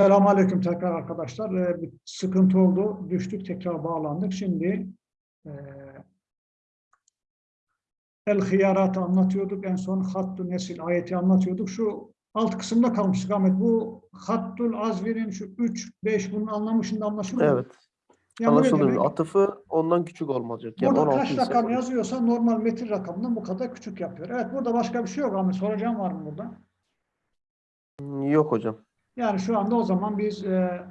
Selamünaleyküm tekrar arkadaşlar. Ee, bir sıkıntı oldu. Düştük tekrar bağlandık. Şimdi e, El Hiyarat'ı anlatıyorduk. En son Hattu Nesil ayeti anlatıyorduk. Şu alt kısımda kalmıştık Ahmet. Bu Hattul Azvir'in şu 3, 5 bunun anlamı şimdi anlaşılıyor mu? Evet. Yani demek? Atıfı ondan küçük olmayacak. Yani Burada 16 kaç ise rakam olur. yazıyorsa normal metin rakamından bu kadar küçük yapıyor. Evet burada başka bir şey yok Ahmet. Soracağım var mı burada? Yok hocam. Yani şu anda o zaman biz e,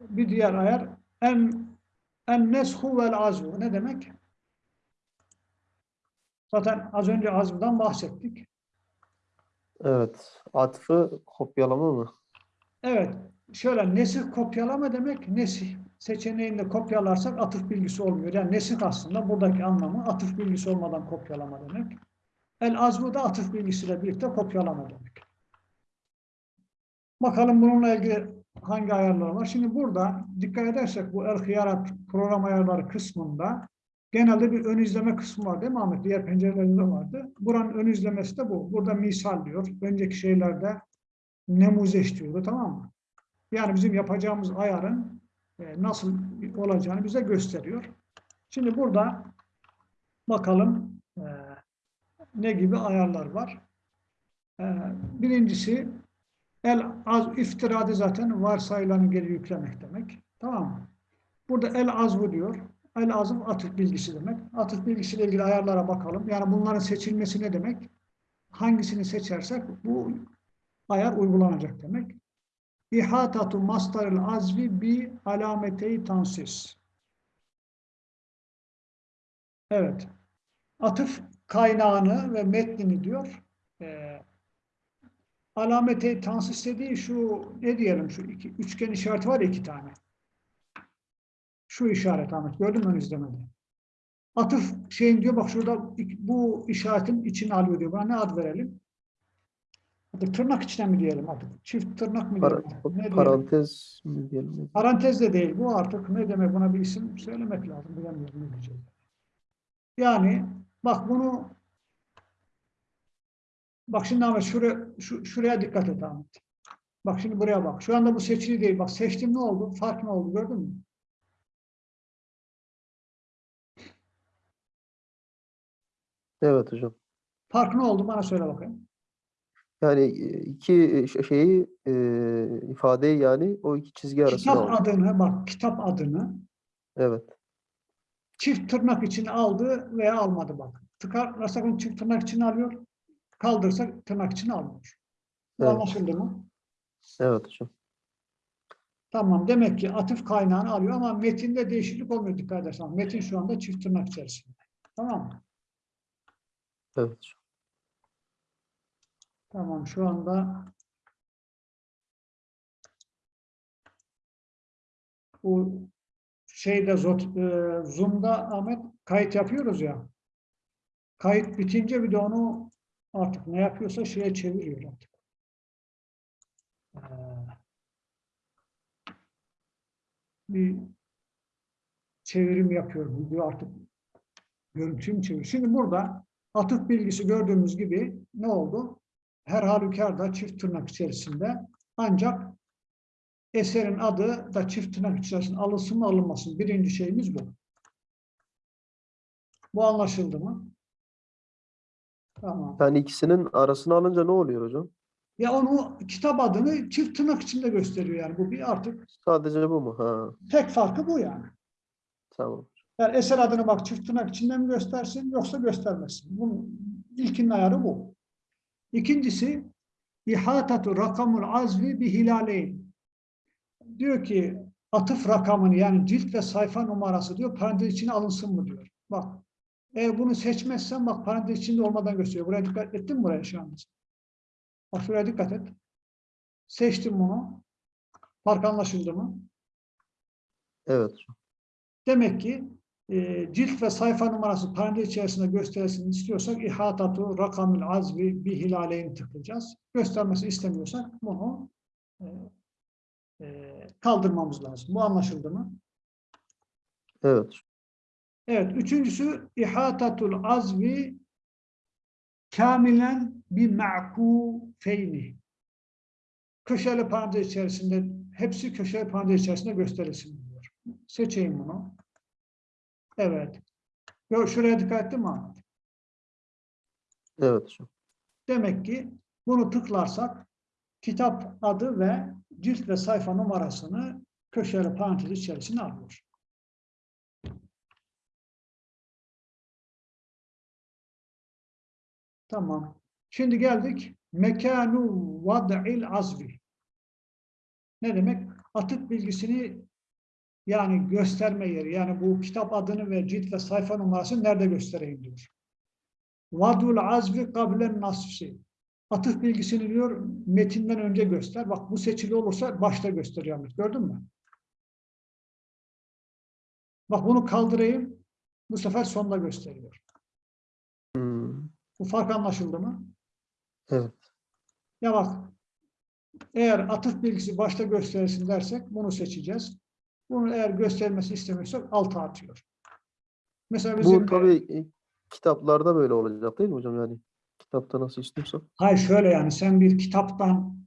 bir diğer ayar en en neshu vel azvu ne demek? Zaten az önce azvdan bahsettik. Evet. Atıfı kopyalama mı? Evet. Şöyle nesih kopyalama demek nesih seçeneğinde kopyalarsak atıf bilgisi olmuyor. Yani nesih aslında buradaki anlamı atıf bilgisi olmadan kopyalama demek. El azvu da atıf bilgisiyle birlikte kopyalama demek. Bakalım bununla ilgili hangi ayarlar var. Şimdi burada dikkat edersek bu el hiyarat program ayarları kısmında genelde bir ön izleme kısmı var değil mi Ahmet? Diğer pencerelerinde vardı. Buranın ön izlemesi de bu. Burada misal diyor. Önceki şeylerde nemuzeş diyordu tamam mı? Yani bizim yapacağımız ayarın e, nasıl olacağını bize gösteriyor. Şimdi burada bakalım e, ne gibi ayarlar var. E, birincisi el az iftiradı zaten varsayılanı geri yüklemek demek. Tamam mı? Burada el azvu diyor. El azv atıf bilgisi demek. Atıf bilgisiyle ilgili ayarlara bakalım. Yani bunların seçilmesi ne demek? Hangisini seçersek bu ayar uygulanacak demek. İhatatu mastaril azvi bi alameteyi tansis. Evet. Atıf kaynağını ve metnini diyor. Ee, alamete tansis dediği şu ne diyelim şu iki, üçgen işareti var ya iki tane. Şu işaret Ahmet gördün mü ön izlemede? Atıf şeyin diyor bak şurada bu işaretin içine alıyor diyor. Buna ne ad verelim? Hadi tırnak içine mi diyelim artık? Çift tırnak mı Para- diyelim? Ne diyelim? parantez mi diyelim? Parantez de değil bu artık ne demek buna bir isim söylemek lazım bilemiyorum ne diyeceğiz. Yani bak bunu bak şimdi Ahmet şuraya, şu, şuraya dikkat et Ahmet. Bak şimdi buraya bak. Şu anda bu seçili değil. Bak seçtim ne oldu? Fark ne oldu gördün mü? Evet hocam. Fark ne oldu? Bana söyle bakayım. Yani e, iki ş- şeyi e, ifadeyi yani o iki çizgi arasına Kitap aldı. adını bak kitap adını Evet. çift tırnak içine aldı veya almadı bak. Tıkarlarsak onu çift tırnak içine alıyor. Kaldırırsak tırnak içine almıyor. Bu Evet. anlaşıldı mı? Evet hocam. Tamam demek ki atıf kaynağını alıyor ama metinde değişiklik olmuyor dikkat edersen. Metin şu anda çift tırnak içerisinde. Tamam mı? Evet hocam. Tamam şu anda bu şeyde Zot- e, Zoom'da Ahmet kayıt yapıyoruz ya. Kayıt bitince bir de onu artık ne yapıyorsa şeye çeviriyor artık. Ee, bir çevirim yapıyor. Video artık görüntüyü çeviriyor? Şimdi burada atıf bilgisi gördüğümüz gibi ne oldu? Her halükarda çift tırnak içerisinde ancak eserin adı da çift tırnak içerisinde alınsın mı alınmasın. Birinci şeyimiz bu. Bu anlaşıldı mı? Tamam. Yani ikisinin arasına alınca ne oluyor hocam? Ya onu kitap adını çift tırnak içinde gösteriyor yani. Bu bir artık Sadece bu mu? Ha, tek farkı bu yani. tamam. Yani eser adını bak çift tırnak içinde mi göstersin yoksa göstermesin. Bunun ilkinin ayarı bu. İkincisi ihatatu rakamul azvi bi hilaleyn. Diyor ki atıf rakamını yani cilt ve sayfa numarası diyor parantez içine alınsın mı diyor. Bak eğer bunu seçmezsen bak parantez içinde olmadan gösteriyor. Buraya dikkat ettin mi buraya şu an? Bak şuraya dikkat et. Seçtim bunu. Fark anlaşıldı mı? Evet. Demek ki e, cilt ve sayfa numarası parantez içerisinde gösterilsin istiyorsak ihatatu rakamül azvi bir hilaleyn tıklayacağız. Göstermesi istemiyorsak bunu e, e, kaldırmamız lazım. Bu anlaşıldı mı? Evet. Evet. Üçüncüsü ihatatul azvi kamilen bi ma'kufeyni. Köşeli parantez içerisinde hepsi köşe parantez içerisinde gösterilsin diyor. Seçeyim bunu. Evet. Şuraya dikkat ettin mi Ahmet? Evet. Demek ki bunu tıklarsak kitap adı ve cilt ve sayfa numarasını köşeli parantez içerisine alıyor. Tamam. Şimdi geldik mekanu vad'il azvi. Ne demek? Atık bilgisini yani gösterme yeri. Yani bu kitap adını ve cilt ve sayfa numarasını nerede göstereyim diyor. Vadul azvi kablen nassi. Atıf bilgisini diyor metinden önce göster. Bak bu seçili olursa başta gösteriyor Ahmet. Gördün mü? Bak bunu kaldırayım. Bu sefer sonda gösteriyor. Bu fark anlaşıldı mı? Evet. Ya bak eğer atıf bilgisi başta gösterilsin dersek bunu seçeceğiz. Bunu eğer göstermesi istemiyorsak alta atıyor. Mesela bizim Bu tabii e, kitaplarda böyle olacak değil mi hocam yani? Kitapta nasıl istiyorsak. Hayır şöyle yani sen bir kitaptan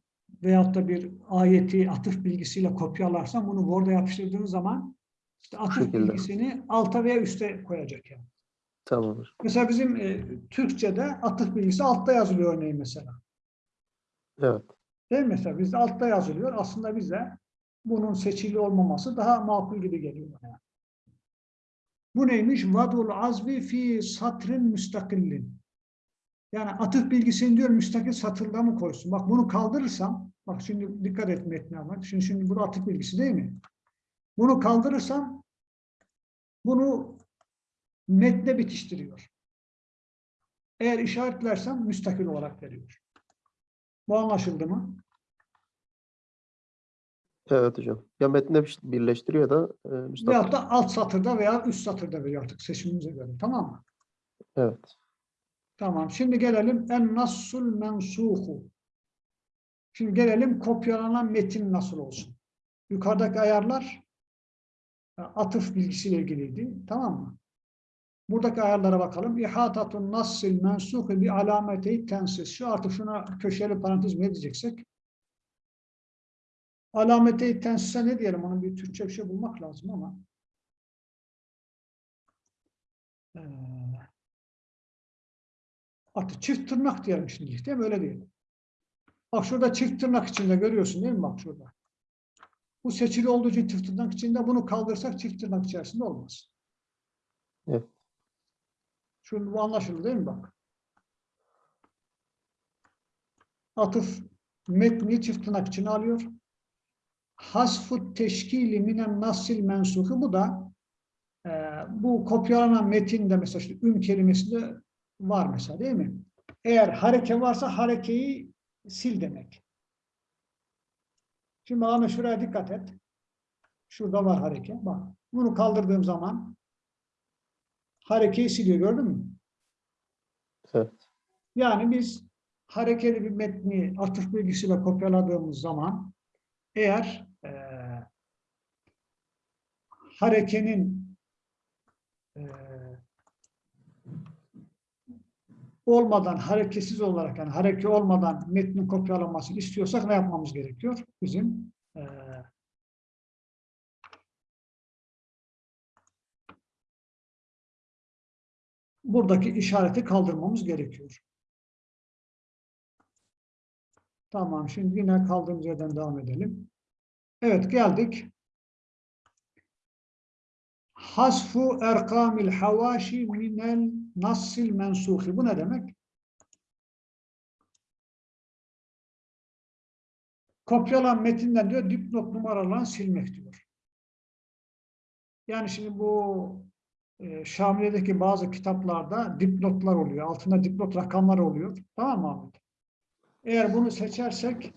veyahut da bir ayeti atıf bilgisiyle kopyalarsan bunu Word'a yapıştırdığın zaman işte atıf bilgisini alta veya üste koyacak yani. Tamam hocam. Mesela bizim e, Türkçe'de atıf bilgisi altta yazılıyor örneğin mesela. Evet. Değil mi mesela? Bizde altta yazılıyor. Aslında bize bunun seçili olmaması daha makul gibi geliyor bana. Bu neymiş? Vadul azvi fi satrin müstakillin. Yani atıf bilgisini diyor müstakil satırda mı koysun? Bak bunu kaldırırsam, bak şimdi dikkat et metne ama. Şimdi, şimdi bu atıf bilgisi değil mi? Bunu kaldırırsam bunu metne bitiştiriyor. Eğer işaretlersem müstakil olarak veriyor. Bu anlaşıldı mı? Evet hocam. Ya metne bir- birleştiriyor da e, müstakil. Veyahut da alt satırda veya üst satırda veriyor artık seçimimize göre. Tamam mı? Evet. Tamam. Şimdi gelelim en nassul mensuhu. Şimdi gelelim kopyalanan metin nasıl olsun. Yukarıdaki ayarlar e, atıf bilgisiyle ilgiliydi. Tamam mı? Buradaki ayarlara bakalım. İhatatun nassil mensuhu bi alameti tensis. Şu artık şuna köşeli parantez mi diyeceksek? Alameti tensise ne diyelim? Onun bir Türkçe bir şey bulmak lazım ama. Ee, artık çift tırnak diyelim şimdi. Değil mi? Öyle diyelim. Bak şurada çift tırnak içinde görüyorsun değil mi? Bak şurada. Bu seçili olduğu için çift tırnak içinde bunu kaldırsak çift tırnak içerisinde olmaz. Evet. Şu bu anlaşıldı değil mi bak? Atıf metni çift tırnak içine alıyor. Hasfu teşkili minen nasil mensuhu bu da e, bu kopyalanan metinde mesela işte üm kelimesinde var mesela değil mi? Eğer hareke varsa harekeyi sil demek. Şimdi Ahmet şuraya dikkat et. Şurada var hareke. Bak. Bunu kaldırdığım zaman harekeyi siliyor gördün mü? Evet. Yani biz harekeli bir metni atıf bilgisiyle kopyaladığımız zaman eğer eee harekenin eee, olmadan, hareketsiz olarak yani hareke olmadan metnin kopyalanmasını istiyorsak ne yapmamız gerekiyor? Bizim eee buradaki işareti kaldırmamız gerekiyor. Tamam, şimdi yine kaldığımız yerden devam edelim. Evet, geldik. Hasfu erkamil havaşi minel nassil mensuhi. Bu ne demek? Kopyalan metinden diyor dipnot numaralarını silmek diyor. Yani şimdi bu e, Şamile'deki bazı kitaplarda dipnotlar oluyor. Altında dipnot rakamlar oluyor. Tamam mı Ahmet? Eğer bunu seçersek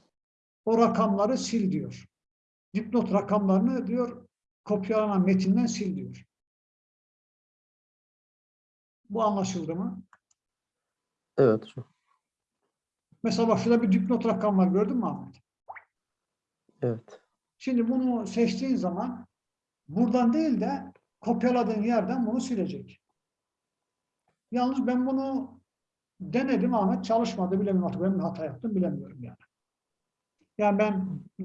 o rakamları sil diyor. Dipnot rakamlarını diyor kopyalanan metinden sil diyor. Bu anlaşıldı mı? Evet hocam. Mesela bak şurada bir dipnot rakam var gördün mü Ahmet? Evet. Şimdi bunu seçtiğin zaman buradan değil de kopyaladığın yerden bunu silecek. Yalnız ben bunu denedim Ahmet çalışmadı bilemiyorum artık ben hata yaptım bilemiyorum yani. Yani ben e,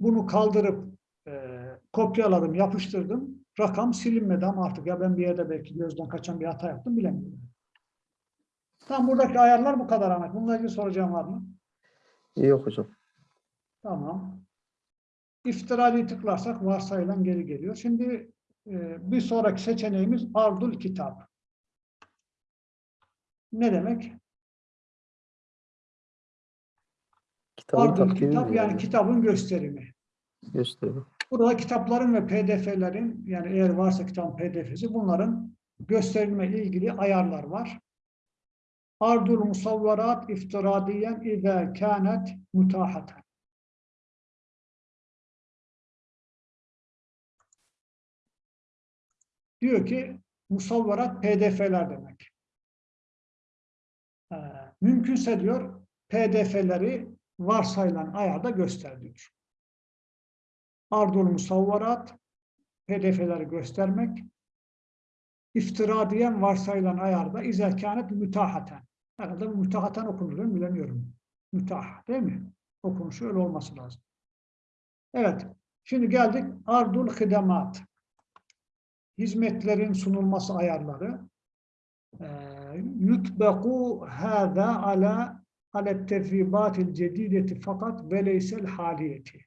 bunu kaldırıp e, kopyaladım, yapıştırdım. Rakam silinmedi ama artık ya ben bir yerde belki gözden kaçan bir hata yaptım bilemiyorum. Tam buradaki ayarlar bu kadar Ahmet. Bununla ilgili soracağım var mı? Yok hocam. Tamam. İftirayı tıklarsak varsayılan geri geliyor. Şimdi bir sonraki seçeneğimiz ardul kitap. Ne demek? Kitabın Ardul kitap yani kitabın gösterimi. gösteriyor. Burada kitapların ve pdf'lerin yani eğer varsa kitabın pdf'si bunların gösterilme ilgili ayarlar var. Ardul musavvarat iftiradiyen izâ kânet mutahaten. Diyor ki musavvarat pdf'ler demek. Ee, mümkünse diyor pdf'leri varsayılan ayarda göster diyor. Ardul musavvarat pdf'leri göstermek iftira diyen varsayılan ayarda izerkânet mütahaten. Herhalde mütahaten mi? Bilemiyorum. Mütah değil mi? Okunuşu öyle olması lazım. Evet. Şimdi geldik ardul hidemat. Hizmetlerin sunulması ayarları. Ee, Yutbeku hâzâ ala alet tefribatil cedideti fakat ve leysel haliyeti.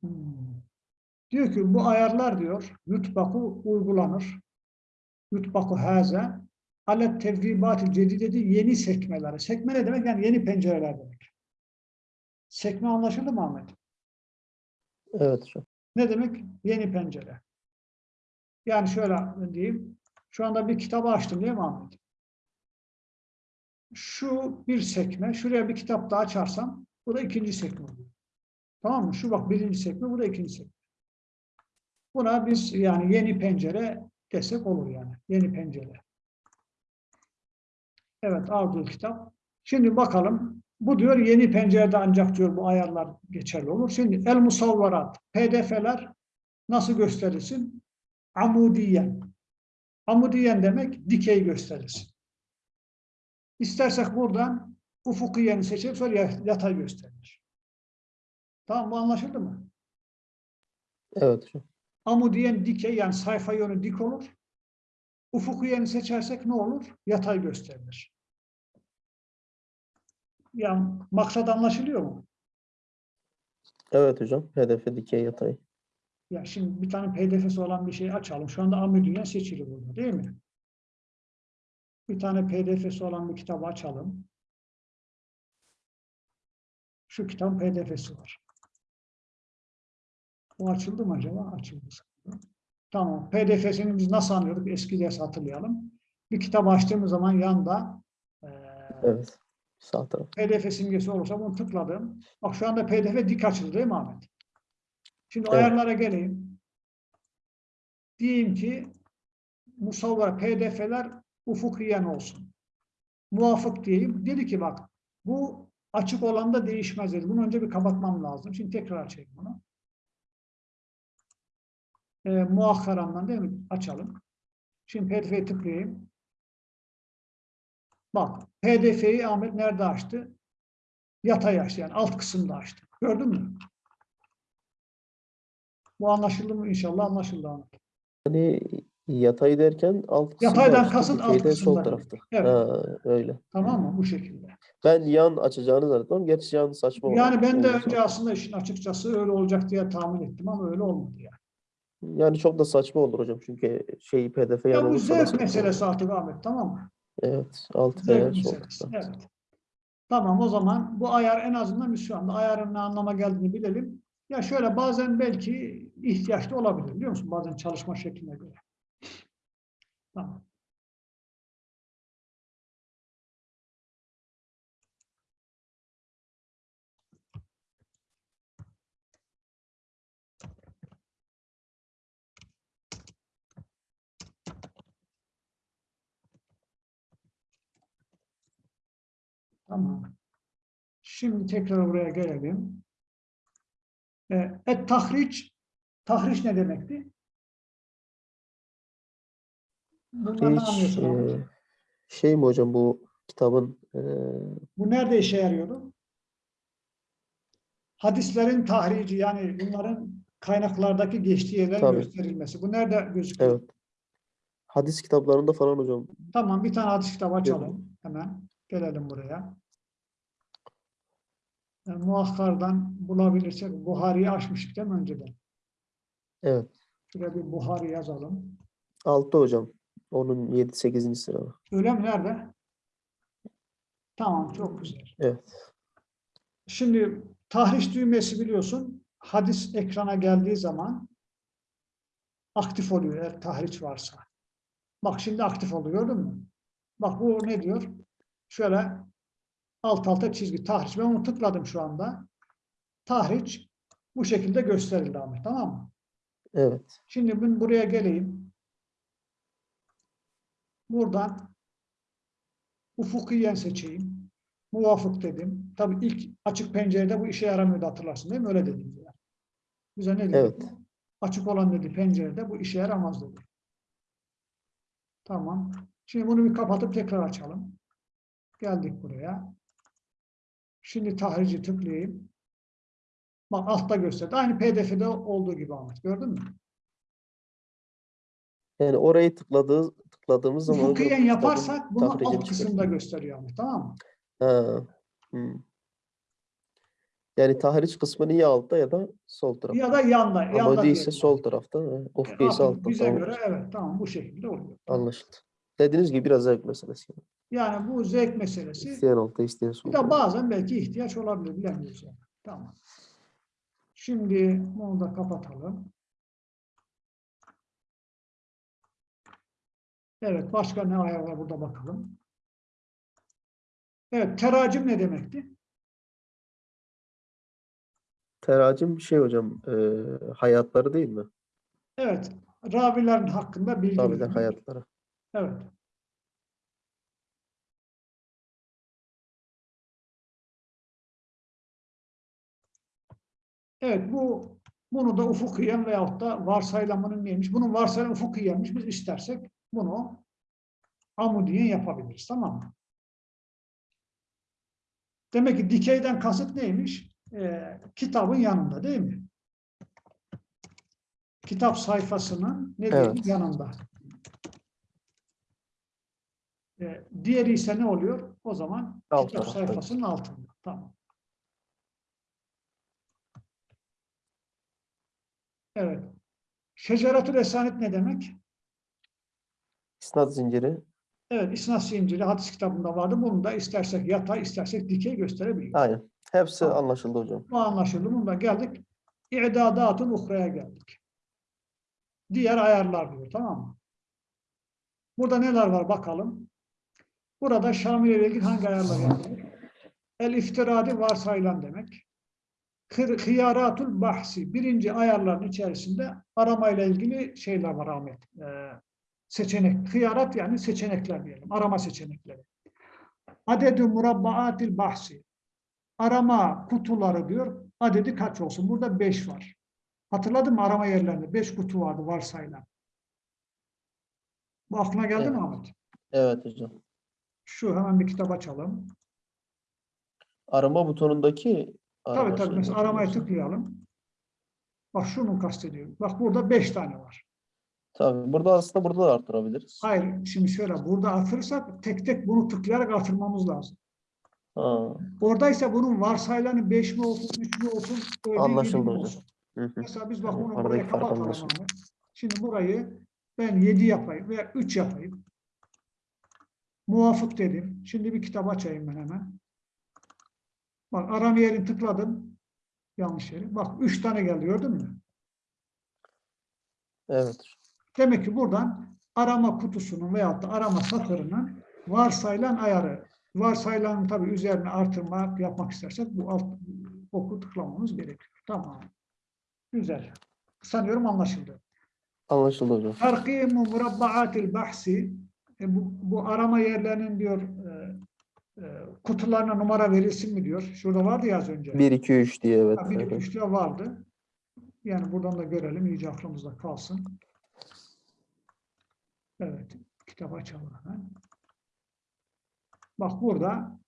Hmm. Diyor ki bu ayarlar diyor yutbaku uygulanır. Yutbaku haze alet tevribatil cedideti yeni sekmeleri. Sekme ne demek? Yani yeni pencereler demek. Sekme anlaşıldı mı Ahmet? Evet. Ne demek? Yeni pencere. Yani şöyle diyeyim. Şu anda bir kitabı açtım değil mi Ahmet? Şu bir sekme. Şuraya bir kitap daha açarsam bu da ikinci sekme oluyor. Tamam mı? Şu bak birinci sekme, bu da ikinci sekme. Buna biz yani yeni pencere desek olur yani. Yeni pencere. Evet Ardıl kitap. Şimdi bakalım. Bu diyor yeni pencerede ancak diyor bu ayarlar geçerli olur. Şimdi el musavvarat, pdf'ler nasıl gösterilsin? Amudiyen. Amudiyen demek dikey gösterilsin. İstersek buradan ufukiyeni seçip sonra yatay gösterilir. Tamam bu anlaşıldı mı? Evet hocam. Amudiyen dikey yani sayfa yönü dik olur. Ufukiyeni seçersek ne olur? Yatay gösterilir. Yani maksat anlaşılıyor mu? Evet hocam. Hedefe dikey yatay. Ya şimdi bir tane pdf'si olan bir şey açalım. Şu anda Amudiyen seçili burada değil mi? Bir tane pdf'si olan bir kitabı açalım. Şu kitabın pdf'si var. O açıldı mı acaba? Açıldı. Tamam. PDF'sini biz nasıl anlıyorduk? Eski ders hatırlayalım. Bir kitap açtığımız zaman yanda e, Evet. Sağ taraf. PDF simgesi olursa bunu tıkladım. Bak şu anda PDF dik açıldı değil mi Ahmet? Şimdi Evet. ayarlara geleyim. Diyeyim ki musavvar PDF'ler ufukiyen olsun. Muvafık diyeyim. Dedi ki bak bu açık olan da değişmez dedi. Bunu önce bir kapatmam lazım. Şimdi tekrar açayım bunu. E, muakkarandan değil mi? Açalım. Şimdi PDF'ye tıklayayım. Bak PDF'yi Ahmet nerede açtı? Yatay açtı yani alt kısımda açtı. Gördün mü? Bu anlaşıldı mı? İnşallah anlaşıldı Ahmet. Yani yatay derken alt kısımda Yataydan açtı, kasıt alt dikeyde sol kısımda. tarafta. Evet. Ha, öyle. Tamam mı? Bu şekilde. Ben yan açacağını zannettim. Gerçi yan saçma. Yani ben de Olmaz. önce aslında işin açıkçası öyle olacak diye tahmin ettim ama öyle olmadı yani. Yani çok da saçma olur hocam. Çünkü şey pdf yan Ya bu zevk meselesi olur. artık Ahmet tamam mı? Evet. Alt Zevk meselesi. Evet. Tamam o zaman bu ayar en azından biz şu anda ayarın ne anlama geldiğini bilelim. Ya şöyle bazen belki ihtiyaçlı olabilir biliyor musun? Bazen çalışma şekline göre. Tamam. Tamam. Şimdi tekrar buraya gelelim. E, et tahriç, tahriş ne demekti? Bundan ne Hiç e, şey mi hocam bu kitabın e, Bu nerede işe yarıyordu? hadislerin tahrici yani bunların kaynaklardaki geçtiği yerlerin Tabii. gösterilmesi. Bu nerede gözüküyor? Evet. Hadis kitaplarında falan hocam. Tamam bir tane hadis kitabı açalım. Hemen gelelim buraya. Yani muhakkardan bulabilirsek Buhari'yi açmıştık değil mi önceden? Evet. Şuraya bir Buhari yazalım. 6 hocam. Onun 7 8. sırada. Öyle mi? Nerede? Tamam çok güzel. Evet. Şimdi tahriş düğmesi biliyorsun hadis ekrana geldiği zaman aktif oluyor eğer tahriş varsa. Bak şimdi aktif oluyor gördün mü? Bak bu ne diyor? Şöyle alt alta çizgi tahriş. Ben onu tıkladım şu anda. Tahriş bu şekilde gösterildi Ahmet tamam mı? Evet. Şimdi ben buraya geleyim. Buradan ufukiyen seçeyim. Muvafık dedim. Tabii ilk açık pencerede bu işe yaramıyordu hatırlarsın değil mi? Öyle dedim. Yani. Bize ne dedi? Evet. Açık olan dedi pencerede bu işe yaramaz dedi. Tamam. Şimdi bunu bir kapatıp tekrar açalım. Geldik buraya. Şimdi tahrici tıklayayım. Bak altta gösterdi. Aynı pdf'de olduğu gibi Ahmet. Gördün mü? Yani orayı tıkladığı, tıkladığımız zaman kitabın yaparsak bunu alt kısımda çıkartıyor. gösteriyor Ahmet. Tamam mı? Ha. hmm. Yani tahriş kısmı ya altta ya da sol tarafta. Ya da yanda. Ama yanda değilse diyelim. sol tarafta. ha. E, ise artık altta. bize Tamam. göre evet tamam bu şekilde oluyor. Anlaşıldı. Dediğiniz gibi biraz zevk meselesi. Yani bu zevk meselesi. İsteyen altta, isteyen Bir solda. de bazen belki ihtiyaç olabilir bilemiyoruz yani. Tamam. Şimdi bunu da kapatalım. Evet başka ne ayar var burada bakalım. Evet teracim ne demekti? Teracim şey hocam. e, hayatları değil mi? Evet ravilerin hakkında bilgi vermek. hayatları. Evet. Evet bu bunu da ufukiyen veyahut da varsayılamanın neymiş? Bunun varsayılan ufukiyenmiş. Biz istersek bunu amudiyen yapabiliriz. Tamam mı? Demek ki dikeyden kasıt neymiş? Ee, kitabın yanında değil mi? Kitap sayfasının ne Evet. yanında. Ee, diğeri ise ne oluyor? O zaman Alt kitap sayfasının altında. Tamam. Evet. Şeceratül Esanet ne demek? İsnat zinciri. Evet, İsnat zinciri hadis kitabında vardı. Bunu da istersek yatay, istersek dikey gösterebiliriz. Aynen. Hepsi Tamam. anlaşıldı hocam. Bu anlaşıldı. Bunda geldik. İ'dadatın uhraya geldik. Diğer ayarlar diyor. Tamam mı? Burada neler var bakalım. Burada Şamil ile ilgili hangi ayarlar yapılır? El iftiradi varsayılan demek. Hıyaratul bahsi. Birinci ayarların içerisinde aramayla ilgili şeyler var Ahmet. Ee, seçenek. Hıyarat yani seçenekler diyelim. Arama seçenekleri. Adedü murabbaatil bahsi. Arama kutuları diyor. Adedi kaç olsun? Burada 5 var. Hatırladın mı arama yerlerinde? 5 kutu vardı varsayılan. Bu aklına geldi mi Evet. Ahmet? Evet hocam. Şu hemen bir kitap açalım. Arama butonundaki Tabii tabii. Mesela aramaya hocam. tıklayalım. Bak şunu kastediyorum. Bak burada 5 tane var. Tabii. Burada aslında burada da arttırabiliriz. Hayır. Şimdi şöyle. Burada artırırsak tek tek bunu tıklayarak artırmamız lazım. Ha, Oradaysa bunun varsayılanı 5 mi olsun, 3 mü olsun, öyle Anlaşıldı mi hocam. olsun. hı hı. Mesela biz bak bunu aradaki buraya kapatalım. Şimdi burayı ben 7 yapayım veya 3 yapayım. Muvafık dedim. Şimdi bir kitap açayım ben hemen. Bak arama yerini tıkladım. Yanlış yeri. Bak 3 tane geldi gördün mü? Evet. Demek ki buradan arama kutusunun veyahut da arama satırının varsayılan ayarı. Varsayılan tabii üzerine artırma yapmak istersek bu alt oku tıklamamız gerekiyor. Tamam. Güzel. Sanıyorum anlaşıldı. Anlaşıldı hocam. Terkimu murabbaatil bahsi e, bu, bu arama yerlerinin diyor kutularına numara verilsin mi diyor. Şurada vardı ya az önce. 1 2 3 diye evet. Ha, bir, iki, evet. üç diye vardı. Yani buradan da görelim. iyice aklımızda kalsın. Evet. Kitap açalım hemen. Bak burada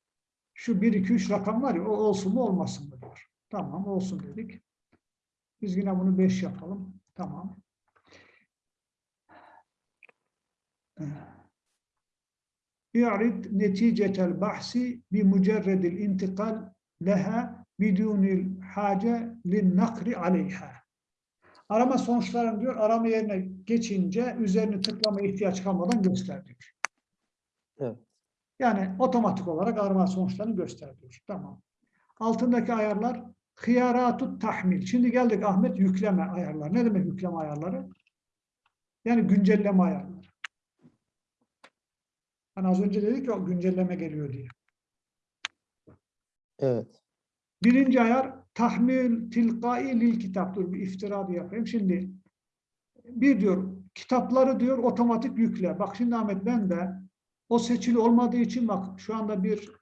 şu 1, 2, 3 rakam var ya o olsun mu olmasın mı diyor. Tamam olsun dedik. Biz yine bunu 5 yapalım. Tamam. İ'rid neticetel bahsi bi mucerredil intikal leha bidunil hace lin nakri aleyha. Arama sonuçlarını diyor, arama yerine geçince üzerini tıklamaya ihtiyaç kalmadan göster diyor. Evet. Yani otomatik olarak arama sonuçlarını göster diyor. Tamam. Altındaki ayarlar hıyaratut tahmil. Şimdi geldik Ahmet yükleme ayarları. Ne demek yükleme ayarları? Yani güncelleme ayarları. Hani az önce dedik ya güncelleme geliyor diye. Evet. Birinci ayar tahmil tilkai lil kitap. Dur bir iftira yapayım. Şimdi bir diyor kitapları diyor otomatik yükle. Bak şimdi Ahmet ben de o seçili olmadığı için bak şu anda bir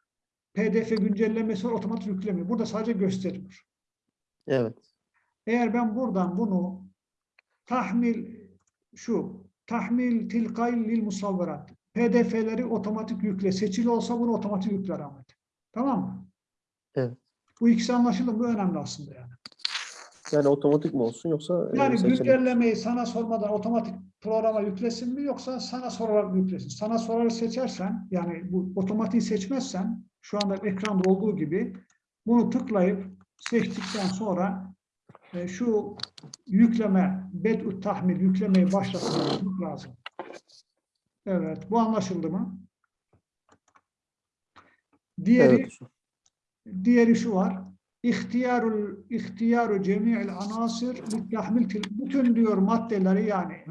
pdf güncellemesi var otomatik yüklemiyor. Burada sadece gösteriyor. Evet. Eğer ben buradan bunu tahmil şu tahmil tilkai lil musavverat pdf'leri otomatik yükle. Seçili olsa bunu otomatik yükler Ahmet. Tamam mı? Evet. Bu ikisi anlaşıldı mı? Bu önemli aslında yani. Yani otomatik mi olsun yoksa e, Yani güncellemeyi sana sormadan otomatik programa yüklesin mi yoksa sana sorarak mı yüklesin? Sana sorarak seçersen yani bu otomatiği seçmezsen şu anda ekranda olduğu gibi bunu tıklayıp seçtikten sonra e, şu yükleme, bed'u tahmil yüklemeyi başlatmak lazım. Evet, bu anlaşıldı mı? Diğeri Evet. Diğeri şu var. İhtiyarul ihtiyaru cemi'il anasir tahmil bütün diyor maddeleri yani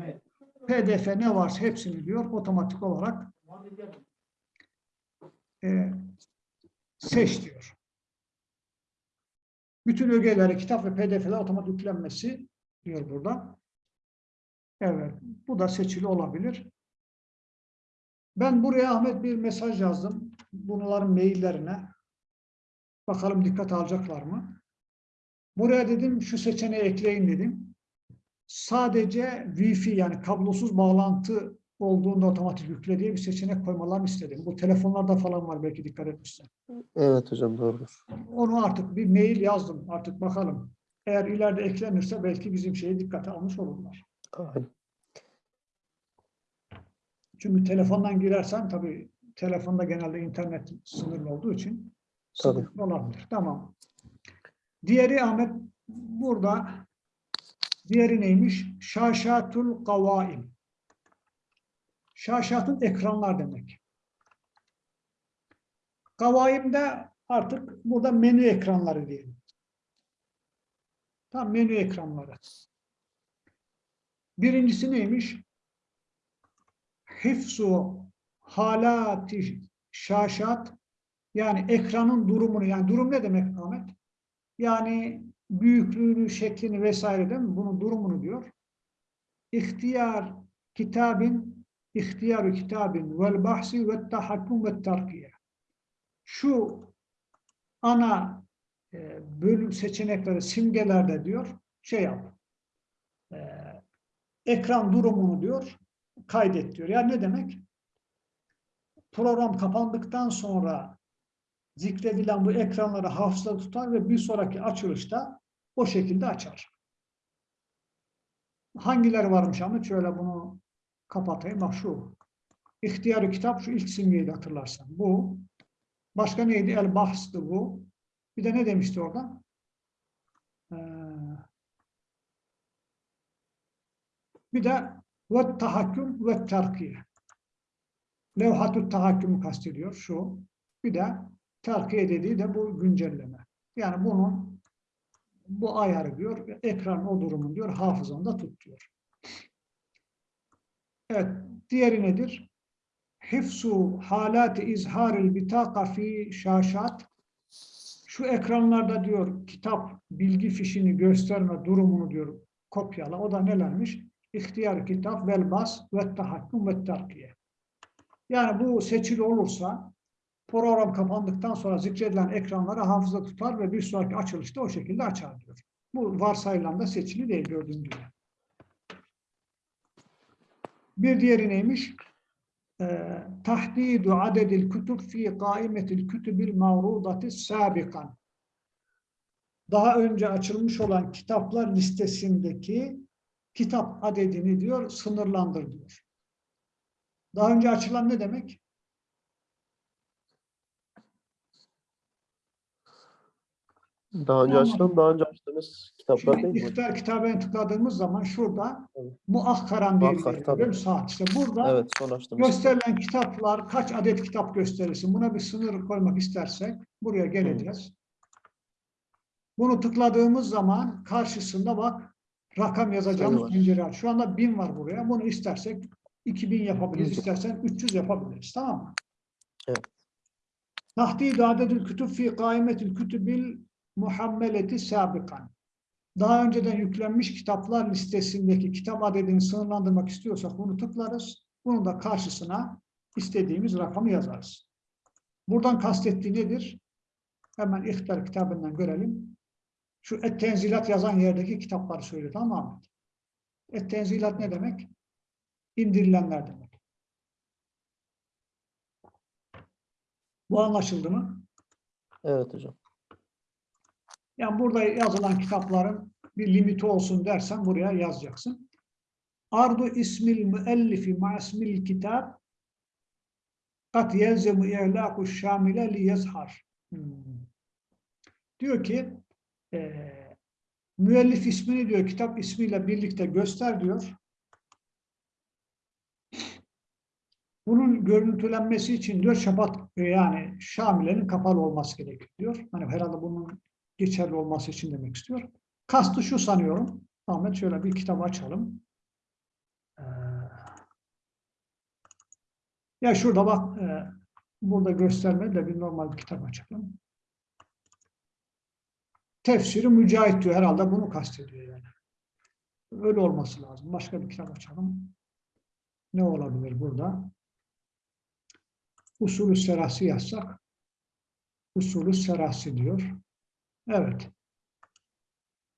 PDF ne varsa hepsini diyor otomatik olarak e, seç diyor. Bütün ögeleri, kitap ve PDF'ler otomatik yüklenmesi diyor burada. Evet, bu da seçili olabilir. Ben buraya Ahmet bir mesaj yazdım. Bunların maillerine. Bakalım dikkat alacaklar mı? Buraya dedim şu seçeneği ekleyin dedim. Sadece Wi-Fi yani kablosuz bağlantı olduğunda otomatik yükle diye bir seçenek koymalarını istedim. Bu telefonlarda falan var belki dikkat etmişsen. Evet hocam doğrudur. Onu artık bir mail yazdım. Artık bakalım. Eğer ileride eklenirse belki bizim şeyi dikkate almış olurlar. Aynen. Çünkü telefondan girersen tabii telefonda genelde internet sınırlı olduğu için Tabii. olabilir. Tamam. Diğeri Ahmet burada diğeri neymiş? Şaşatul kavaim. Şaşatın ekranlar demek. Kavaimde artık burada menü ekranları diyelim. Tam menü ekranları. Birincisi neymiş? Hifzu halati şaşat yani ekranın durumunu yani durum ne demek Ahmet? Yani büyüklüğünü, şeklini vesaire değil mi? Bunun durumunu diyor. İhtiyar kitabin ihtiyarı kitabin vel bahsi ve tahakkum ve tarkiye. Şu ana e, bölüm seçenekleri simgelerde diyor şey yap. E, ekran durumunu diyor kaydet diyor. Yani ne demek? Program kapandıktan sonra zikredilen bu ekranları hafızada tutar ve bir sonraki açılışta o şekilde açar. Hangileri varmış ama şöyle bunu kapatayım. Bak şu. İhtiyarı kitap şu ilk simgeyi de hatırlarsan. Bu. Başka neydi? El Bahs'tı bu. Bir de ne demişti orada? Ee, bir de ve tahakküm ve terkiye. Levhatü tahakkümü kastediyor şu. Bir de terkiye dediği de bu güncelleme. Yani bunun bu ayarı diyor, ekran o durumun diyor, hafızanda tut diyor. Evet, diğeri nedir? Hifsu halati izharil bitaka fi şaşat. Şu ekranlarda diyor kitap bilgi fişini gösterme durumunu diyor kopyala. O da nelermiş? İhtiyar kitap vel bas ve tahakküm ve terkiye. Yani bu seçili olursa program kapandıktan sonra zikredilen ekranları hafıza tutar ve bir sonraki açılışta o şekilde açar diyor. Bu varsayılan da seçili değil gördüğün gibi. Bir diğeri neymiş? Ee, tahdidu adedil kütüb fi kaimetil kütübil mavrudati sabikan. daha önce açılmış olan kitaplar listesindeki kitap adedini diyor sınırlandır diyor. Daha önce açılan ne demek? Daha önce Tamam. açılan, daha önce açtığımız kitaplar Şimdi değil mi? İhtar kitabına tıkladığımız zaman şurada Evet. muakkaran diye bir saat. İşte burada Evet, son gösterilen kitaplar kaç adet kitap gösterilsin? Buna bir sınır koymak istersek buraya geleceğiz. Bunu tıkladığımız zaman karşısında bak rakam yazacağımız pencere var. Şu anda 1000 var buraya. Bunu istersek 2000 yapabiliriz. Yüz. istersen 300 yapabiliriz. Tamam mı? Evet. Tahdid adedül kütüb fi kaimetül kütübil muhammeleti sabikan. Daha önceden yüklenmiş kitaplar listesindeki kitap adedini sınırlandırmak istiyorsak bunu tıklarız. Bunun da karşısına istediğimiz rakamı yazarız. Buradan kastettiği nedir? Hemen İhtar kitabından görelim. Şu Et-Tenzilat yazan yerdeki kitapları söylüyor tamam mı? Et-Tenzilat ne demek? İndirilenler demek. Bu anlaşıldı mı? Evet hocam. Yani burada yazılan kitapların bir limiti olsun dersen buraya yazacaksın. Ardu ismil müellifi ma ismil kitab kat yelzemu i'lâku şamile li yazhar. Hmm. Diyor ki eee müellif ismini diyor kitap ismiyle birlikte göster diyor. Bunun görüntülenmesi için diyor şabat yani şamilenin kapalı olması gerekiyor diyor. Hani herhalde bunun geçerli olması için demek istiyor. Kastı şu sanıyorum. Ahmet şöyle bir kitap açalım. Ee, ya şurada bak e, burada göstermedi de bir normal bir kitap açalım. Tefsiri Mücahit diyor herhalde bunu kastediyor yani. Öyle olması lazım. Başka bir kitap açalım. Ne olabilir burada? Usulü serası yazsak. Usulü serası diyor. Evet.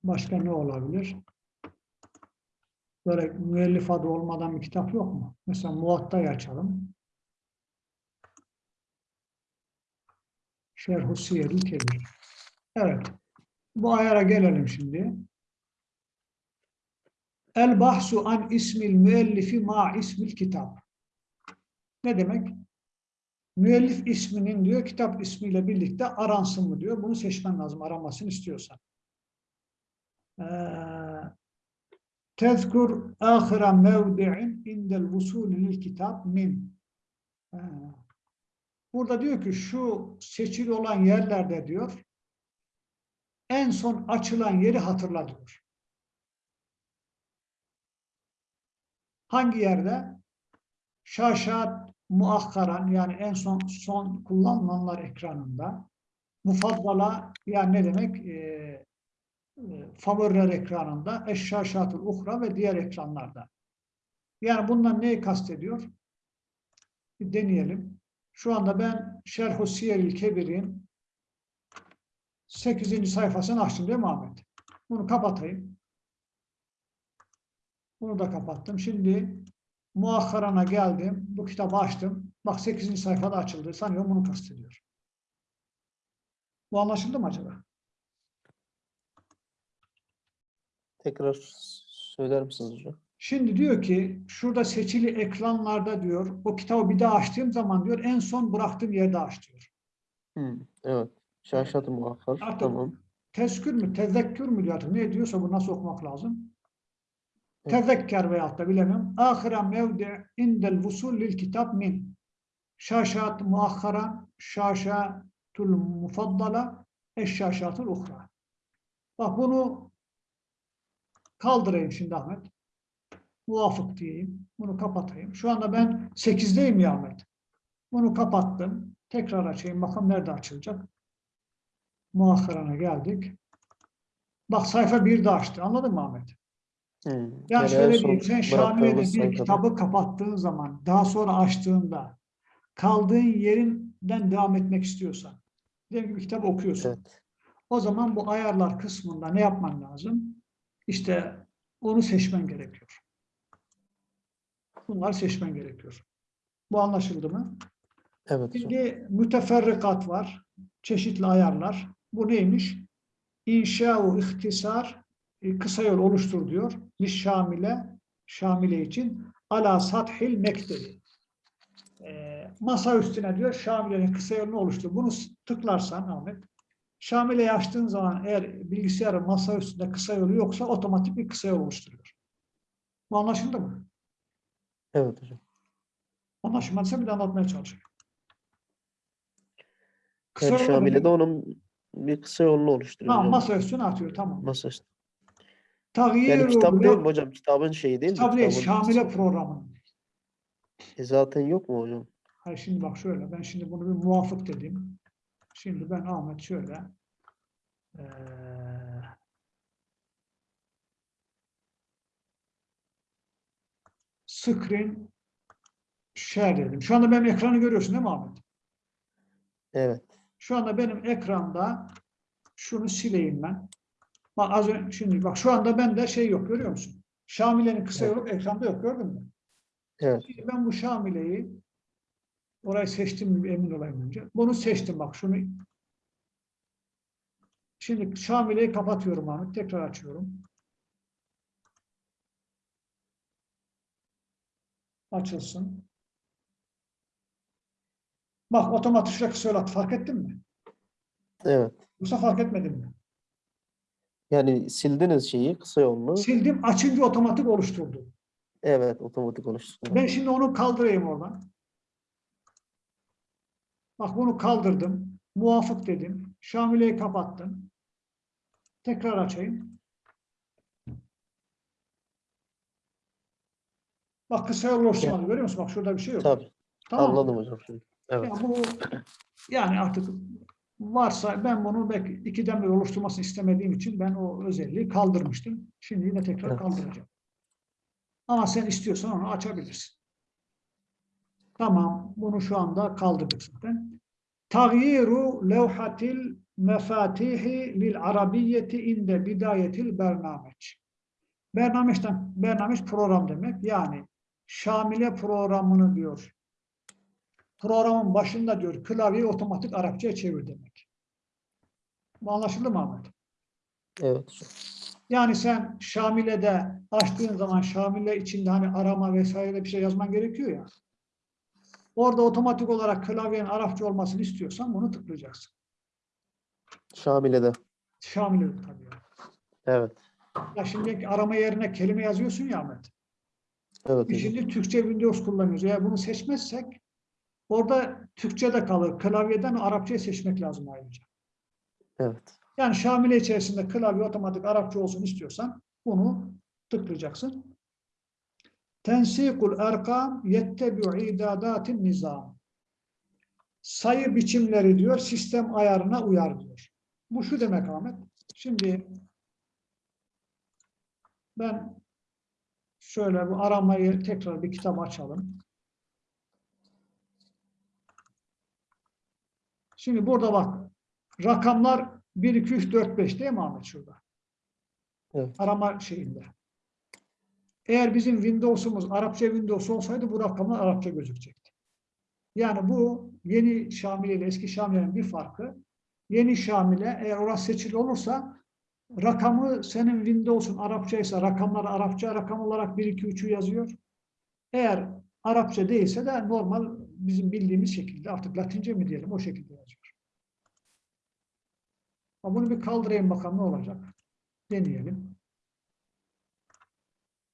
Başka ne olabilir? Böyle müellif adı olmadan bir kitap yok mu? Mesela Muatta'yı açalım. Şerh-u Siyerül Kebir. Evet. Bu ayara gelelim şimdi. El bahsu an ismil müellifi ma ismil kitap. Ne demek? Müellif isminin diyor kitap ismiyle birlikte aransın mı diyor. Bunu seçmen lazım aramasını istiyorsan. Ee, Tezkur ahira mevdi'in indel vusulü lil kitap min. Ee, Burada diyor ki şu seçili olan yerlerde diyor en son açılan yeri hatırla. Hangi yerde? Şaşat muakkaran yani en son son kullanılanlar ekranında. Mufaddala yani ne demek? Ee, e, favoriler ekranında, eşşaşatul uhra ve diğer ekranlarda. Yani bundan neyi kastediyor? Bir deneyelim. Şu anda ben Şerh-u Siyeril Kebir'in 8. sayfasını açtım değil mi Ahmet? Bunu kapatayım. Bunu da kapattım. Şimdi muahharana geldim. Bu kitabı açtım. Bak 8. sayfada açıldı. Sanıyorum bunu kastediyor. Bu anlaşıldı mı acaba? Tekrar söyler misiniz hocam? Şimdi diyor ki şurada seçili ekranlarda diyor o kitabı bir daha açtığım zaman diyor en son bıraktığım yerde aç diyor. Hmm, evet. Şaşat-ı muakkar. Artık Tamam. tezkür mü, tezekkür mü artık ne diyorsa bu nasıl okumak lazım? Evet. Tezekker veyahut da bilemiyorum. Ahira mevdi indel vusul lil kitap min. Şaşat muakkaran, şaşatul mufaddala, eşşaşatul uhra. Bak bunu kaldırayım şimdi Ahmet. Muvafık diyeyim. Bunu kapatayım. Şu anda ben 8'deyim ya Ahmet. Bunu kapattım. Tekrar açayım. Bakalım nerede açılacak. Muahharana geldik. Bak sayfa 1'de açtı. Anladın mı Ahmet? Hmm. Yani şöyle diyeyim, sen Şamile'de bir sayfada. kitabı kapattığın zaman, daha sonra açtığında, kaldığın yerinden devam etmek istiyorsan, diyelim ki bir kitap okuyorsun. Evet. O zaman bu ayarlar kısmında ne yapman lazım? İşte onu seçmen gerekiyor. Bunları seçmen gerekiyor. Bu anlaşıldı mı? Evet. Şimdi müteferrikat var. Çeşitli ayarlar. Bu neymiş? inşa ihtisar e, kısa yol oluştur diyor. Li şamile şamile için ala sathil mektebi. E, masa üstüne diyor şamilenin kısa yolunu oluştur. Bunu tıklarsan Ahmet Şamile'yi açtığın zaman eğer bilgisayarın masa üstünde kısa yolu yoksa otomatik bir kısa yol oluşturuyor. Bu anlaşıldı mı? Evet hocam. Anlaşılmadıysa bir de anlatmaya. Kısa Yani yol Şamil'e demek- de onun bir kısa yolunu oluşturuyor. Tamam, masa üstüne atıyor. Tamam. Masa üstü. Tagyiru Yani kitap değil mi hocam? Kitabın şeyi değil mi? Kitap değil, Kitabın- Şamile programı. E zaten yok mu hocam? Hayır şimdi bak şöyle, ben şimdi bunu bir muvafık dedim. Şimdi ben Ahmet şöyle. eee, screen share dedim. Şu anda benim ekranı görüyorsun değil mi Ahmet? Evet. Şu anda benim ekranda şunu sileyim ben. Bak az önce, şimdi bak şu anda bende şey yok görüyor musun? Şamile'nin kısa Evet. yolu ekranda yok gördün mü? Evet. Şimdi ben bu Şamile'yi orayı seçtim emin olayım önce. Bunu seçtim bak şunu. Şimdi Şamile'yi kapatıyorum Ahmet. Tekrar açıyorum. Açılsın. Bak otomatik yol attı. Fark ettin mi? Evet. Yoksa fark etmedin mi? Yani sildiniz şeyi kısa yolunu. Sildim açınca otomatik oluşturdu. Evet. Otomatik oluşturdu. Ben şimdi onu kaldırayım oradan. Bak bunu kaldırdım. Muvafık dedim. Şamile'yi kapattım. Tekrar açayım. Bak kısa yol oluşturmadı. Görüyor musun? Bak şurada bir şey yok. Tabii. Tamam? Anladım hocam şimdi. Evet. Yani bu yani artık varsa ben bunu belki ikiden bir oluşturmasını istemediğim için ben o özelliği kaldırmıştım. Şimdi yine tekrar Evet. kaldıracağım. Ama sen istiyorsan onu açabilirsin. Tamam. Bunu şu anda kaldırdık zaten. Tagyiru levhatil mefatihi lil arabiyyeti inde bidayetil bernameç. Bernameçten, bernameç program demek. Yani Şamile programını diyor programın başında diyor klavyeyi otomatik Arapçaya çevir demek. Bu anlaşıldı mı Ahmet? Evet. Yani sen Şamile'de açtığın zaman Şamile içinde hani arama vesaire bir şey yazman gerekiyor ya. Orada otomatik olarak klavyenin Arapça olmasını istiyorsan bunu tıklayacaksın. Şamile'de. Şamile'de tabii. Evet. Ya şimdi arama yerine kelime yazıyorsun ya Ahmet. Evet Biz şimdi Türkçe Windows kullanıyoruz. Eğer bunu seçmezsek orada Türkçe de kalır. Klavyeden Arapçayı seçmek lazım ayrıca. Evet. Yani Şamile içerisinde klavye otomatik Arapça olsun istiyorsan bunu tıklayacaksın. Tensikul erkam yettebi'u idadatin nizam. Sayı biçimleri diyor, sistem ayarına uyar diyor. Bu şu demek Ahmet. Şimdi ben şöyle bu aramayı tekrar bir kitap açalım. Şimdi burada bak rakamlar 1, 2, 3, 4, 5 değil mi Ahmet şurada? Evet. Arama şeyinde. Eğer bizim Windows'umuz Arapça Windows olsaydı bu rakamlar Arapça gözükecekti. Yani bu yeni Şamile ile eski Şamile'nin bir farkı. Yeni Şamile eğer orası seçili olursa rakamı senin Windows'un Arapça ise rakamları Arapça rakam olarak 1, 2, 3'ü yazıyor. Eğer Arapça değilse de normal bizim bildiğimiz şekilde artık Latince mi diyelim o şekilde yazıyor. Ama Bunu bir kaldırayım bakalım ne olacak. Deneyelim.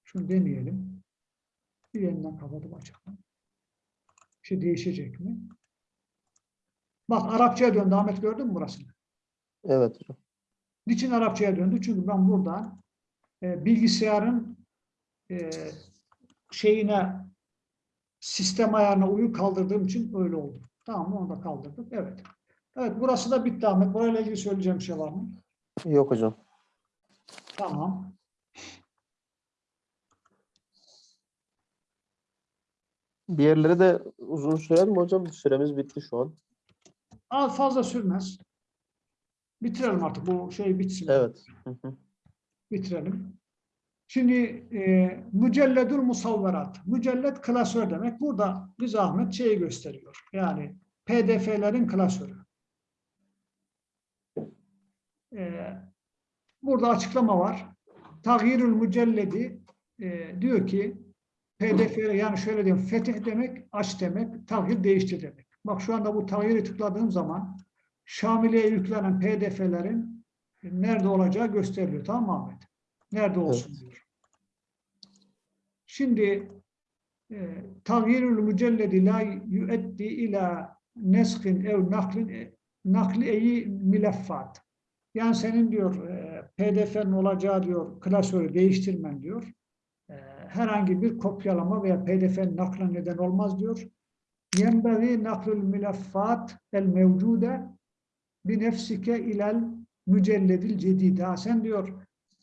Şunu deneyelim. Bir yeniden kapatıp açalım. Bir şey değişecek mi? Bak Arapçaya döndü. Ahmet gördün mü burasını? Evet hocam. Niçin Arapçaya döndü? Çünkü ben burada e, bilgisayarın e, şeyine sistem ayarına uyu kaldırdığım için öyle oldu. Tamam mı? Onu da kaldırdık. Evet. Evet burası da bitti Ahmet. Burayla ilgili söyleyeceğim bir şey var mı? Yok hocam. Tamam. Diğerleri de uzun sürer mi hocam? Süremiz bitti şu an. Az fazla sürmez. Bitirelim artık. Bu şey bitsin. Evet. Hı hı. Bitirelim. Şimdi e, mücelledül musavverat. Mücellet klasör demek. Burada biz Ahmet şeyi gösteriyor. Yani PDF'lerin klasörü. E, burada açıklama var. Tagyirül mücelledi e, diyor ki PDF yani şöyle diyeyim fetih demek aç demek, tagyir değiştir demek. Bak şu anda bu tagyiri tıkladığım zaman Şamile'ye yüklenen PDF'lerin nerede olacağı gösteriliyor. Tamam Ahmet? Nerede olsun Evet. diyor. Şimdi e, tagyirül mücelledi la yueddi ila neskin ev naklin e, nakli eyi mileffat. Yani senin diyor e, PDF'nin olacağı diyor klasörü değiştirmen diyor. E, herhangi bir kopyalama veya PDF'nin nakla neden olmaz diyor. Yenbeği naklül mileffat el mevcude bi nefsike ilel mücelledil cedida. Sen diyor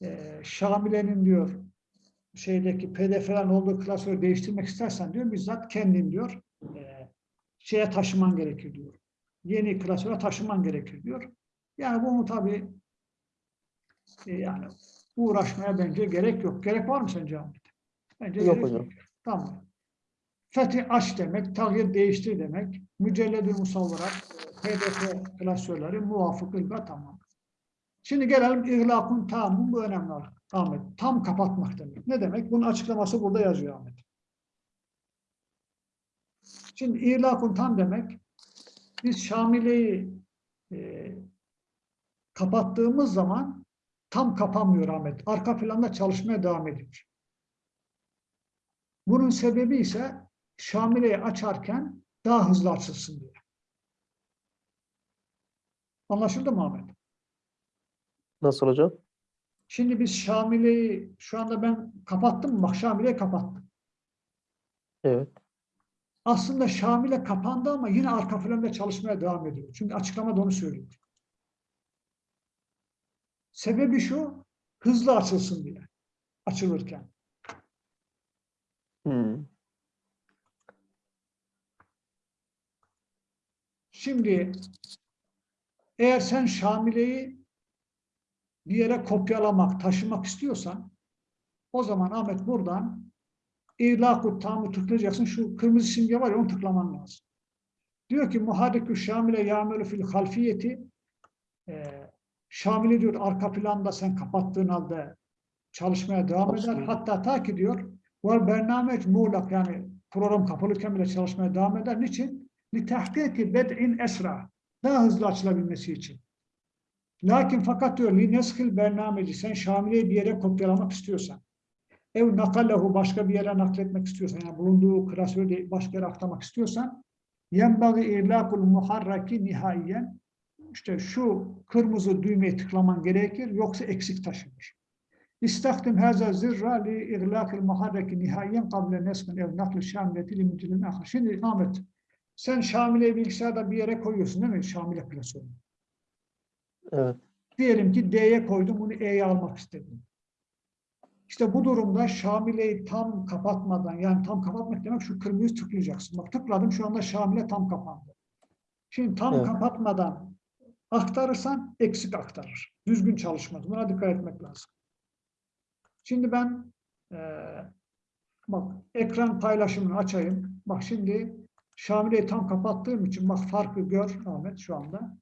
e, Şamile'nin diyor şeydeki PDF'lerin olduğu klasörü değiştirmek istersen diyor bizzat kendin diyor e, şeye taşıman gerekir diyor. Yeni klasöre taşıman gerekir diyor. Yani bunu tabii e, yani uğraşmaya bence gerek yok. Gerek var mı sence Ahmet? Bence Yok gerek hocam. Tamam. Fethi aç demek, tagyir değiştir demek. Mücelledül musavvarat, PDF klasörleri muvafık ilga tamam. Şimdi gelelim ihlakun tamam. Bu önemli Ahmet. Tam kapatmak demek. Ne demek? Bunun açıklaması burada yazıyor Ahmet. Şimdi ihlakun tam demek biz Şamile'yi e, kapattığımız zaman tam kapanmıyor Ahmet. Arka planda çalışmaya devam ediyor. Bunun sebebi ise Şamile'yi açarken daha hızlı açılsın diye. Anlaşıldı mı Ahmet? Nasıl hocam? Şimdi biz Şamile'yi şu anda ben kapattım? Bak Şamile'yi kapattım. Evet. Aslında Şamile kapandı ama yine arka planda çalışmaya devam ediyor. Çünkü açıklamada onu söylüyor. Sebebi şu, hızlı açılsın diye. Açılırken. Hmm. Şimdi eğer sen Şamile'yi bir yere kopyalamak, taşımak istiyorsan o zaman Ahmet buradan İlâkut tamı tıklayacaksın. Şu kırmızı simge var ya onu tıklaman lazım. Diyor ki muharrikü şamile yâmelü fil halfiyeti e, Şamil'i diyor arka planda sen kapattığın halde çalışmaya devam eder. Hatta ta ki diyor var bernameç muğlak yani program kapalıyken bile çalışmaya devam eder. Niçin? Litahkiki bed'in esra. Daha hızlı açılabilmesi için. Lakin fakat li neskil bernameci sen Şamile'yi bir yere kopyalamak istiyorsan ev nakallehu başka bir yere nakletmek istiyorsan yani bulunduğu klasörü başka yere aktarmak istiyorsan yenbagi irlakul muharraki nihaiyen işte şu kırmızı düğmeye tıklaman gerekir yoksa eksik taşınır. İstakdim haza zirra li irlakil muharraki nihaiyen kable nesmin ev nakli şamileti li mütilin ahir. Şimdi Ahmet sen Şamile'yi bilgisayarda bir yere koyuyorsun değil mi? Şamile klasörü. Evet. Diyelim ki D'ye koydum, bunu E'ye almak istedim. İşte bu durumda Şamile'yi tam kapatmadan, yani tam kapatmak demek şu kırmızıyı tıklayacaksın. Bak tıkladım, şu anda Şamile tam kapandı. Şimdi tam Evet. kapatmadan aktarırsan eksik aktarır. Düzgün çalışmaz. Buna dikkat etmek lazım. Şimdi ben eee, bak ekran paylaşımını açayım. Bak şimdi Şamile'yi tam kapattığım için bak farkı gör Ahmet şu anda.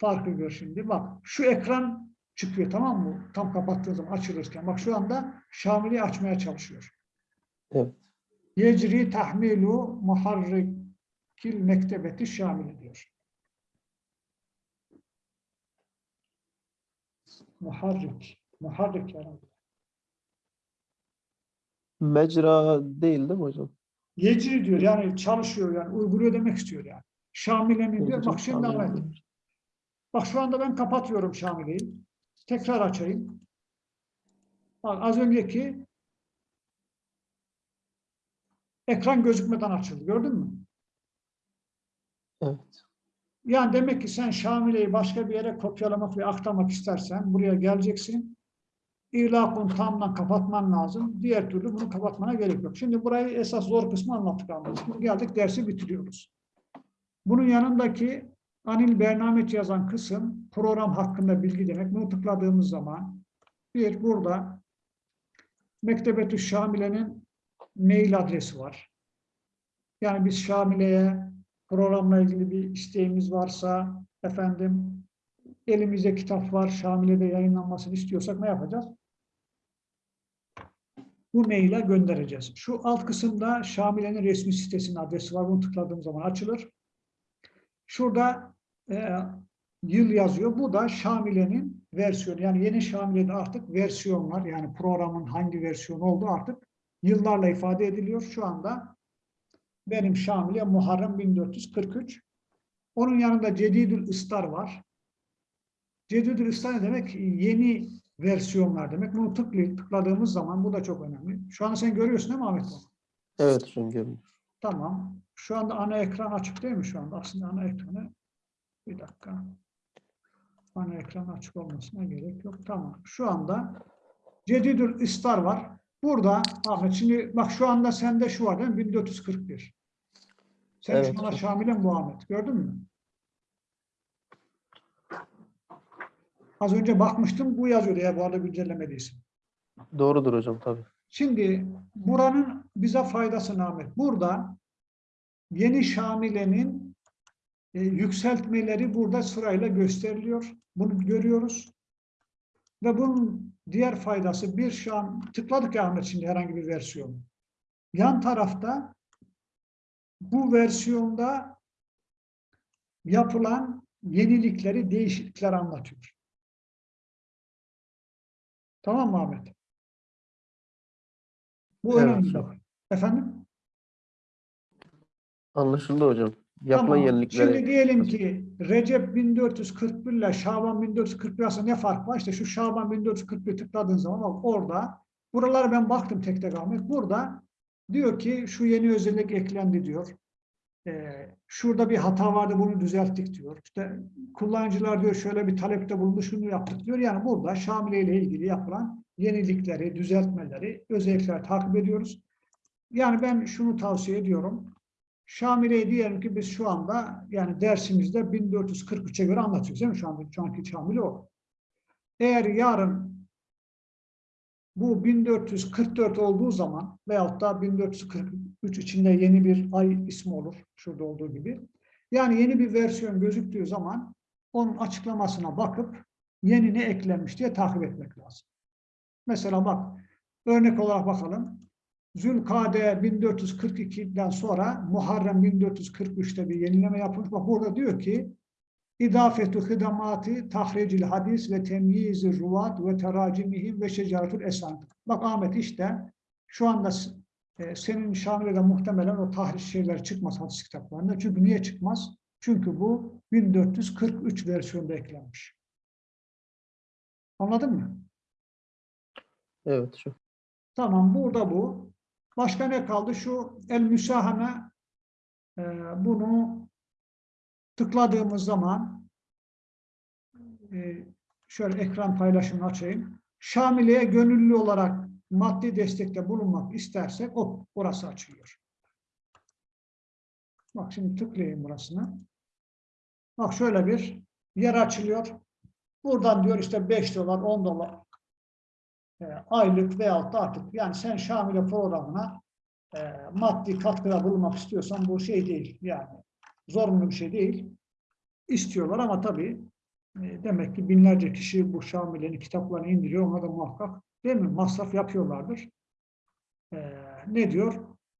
Farkı gör şimdi. Bak şu ekran çıkıyor tamam mı? Tam kapattığın zaman açılırken. Bak şu anda Şamile'yi açmaya çalışıyor. Evet. Yecri tahmilu muharrikil mektebeti şamili diyor. Muharrik. Muharrik yani. Mecra değil değil mi hocam? Yecri diyor yani çalışıyor yani uyguluyor demek istiyor yani. Şamile'nin diyor. Bak şimdi anlayın. Bak şu anda ben kapatıyorum Şamile'yi. Tekrar açayım. Bak az önceki ekran gözükmeden açıldı. Gördün mü? Evet. Yani demek ki sen Şamile'yi başka bir yere kopyalamak ve aktarmak istersen buraya geleceksin. İlakun tamdan kapatman lazım. Diğer türlü bunu kapatmana gerek yok. Şimdi burayı esas zor kısmı anlattık anladık. Şimdi geldik dersi bitiriyoruz. Bunun yanındaki anil bernamet yazan kısım program hakkında bilgi demek. Bunu tıkladığımız zaman bir burada Mektebetü Şamile'nin mail adresi var. Yani biz Şamile'ye programla ilgili bir isteğimiz varsa efendim elimizde kitap var, Şamile'de yayınlanmasını istiyorsak ne yapacağız? Bu maile göndereceğiz. Şu alt kısımda Şamile'nin resmi sitesinin adresi var. Bunu tıkladığım zaman açılır. Şurada e, yıl yazıyor. Bu da Şamile'nin versiyonu. Yani yeni Şamile'de artık versiyon var. Yani programın hangi versiyonu olduğu artık yıllarla ifade ediliyor. Şu anda benim Şamile Muharrem 1443. Onun yanında Cedidül Istar var. Cedidül Istar ne demek? Yeni versiyonlar demek. Bunu tıklayıp tıkladığımız zaman bu da çok önemli. Şu anda sen görüyorsun değil mi Ahmet? Evet hocam görünüyor. Tamam. Şu anda ana ekran açık değil mi şu anda? Aslında ana ekranı bir dakika. Ana ekran açık olmasına gerek yok. Tamam. Şu anda Cedidül İstar var. Burada Ahmet şimdi bak şu anda sende şu var değil mi? 1441. Sen Evet. şu anda Şamil'in bu Ahmet. Gördün mü? Az önce bakmıştım. Bu yazıyordu ya bu arada güncellemediyse. Doğrudur hocam tabii. Şimdi buranın bize faydası Ahmet? Burada yeni Şamile'nin e, yükseltmeleri burada sırayla gösteriliyor. Bunu görüyoruz. Ve bunun diğer faydası bir şu an tıkladık ya Ahmet şimdi herhangi bir versiyon. Yan tarafta bu versiyonda yapılan yenilikleri, değişiklikleri anlatıyor. Tamam mı Ahmet? Bu Evet, önemli. bak. Efendim? Anlaşıldı hocam. Yapılan Tamam. yenilikleri Şimdi diyelim ki Recep 1441 ile Şaban 1441 arasında ne fark var? İşte şu Şaban 1441 tıkladığın zaman bak orada buralara ben baktım tek tek Ahmet. Burada diyor ki şu yeni özellik eklendi diyor. Ee, şurada bir hata vardı bunu düzelttik diyor. İşte kullanıcılar diyor şöyle bir talepte bulundu şunu yaptık diyor. Yani burada Şamile ile ilgili yapılan yenilikleri, düzeltmeleri, özellikleri takip ediyoruz. Yani ben şunu tavsiye ediyorum. Şamile'yi diyelim ki biz şu anda yani dersimizde 1443'e göre anlatıyoruz değil mi? Şu anda şu anki Şamile o. Eğer yarın bu 1444 olduğu zaman veyahut da 1443 içinde yeni bir ay ismi olur. Şurada olduğu gibi. Yani yeni bir versiyon gözüktüğü zaman onun açıklamasına bakıp yeni ne eklenmiş diye takip etmek lazım. Mesela bak örnek olarak bakalım. Zülkade 1442'den sonra Muharrem 1443'te bir yenileme yapılmış. Bak burada diyor ki İdafetü hidamati tahricil hadis ve temyizi ruvat ve teracimihim ve şecaretül esan. Bak Ahmet işte şu anda e, senin Şamile'de muhtemelen o tahriş şeyler çıkmaz hadis kitaplarında. Çünkü niye çıkmaz? Çünkü bu 1443 versiyonda eklenmiş. Anladın mı? Evet hocam. Tamam burada bu. Başka ne kaldı? Şu el müsahame e, bunu tıkladığımız zaman e, şöyle ekran paylaşımını açayım. Şamile'ye gönüllü olarak maddi destekte bulunmak istersek o burası açılıyor. Bak şimdi tıklayayım burasına. Bak şöyle bir yer açılıyor. Buradan diyor işte 5 dolar, 10 dolar e, aylık veyahut da artık yani sen Şamile programına e, maddi katkıda bulunmak istiyorsan bu şey değil yani zorunlu bir şey değil. İstiyorlar ama tabii e, demek ki binlerce kişi bu Şamile'nin kitaplarını indiriyor. Ona da muhakkak değil mi? Masraf yapıyorlardır. E, ne diyor?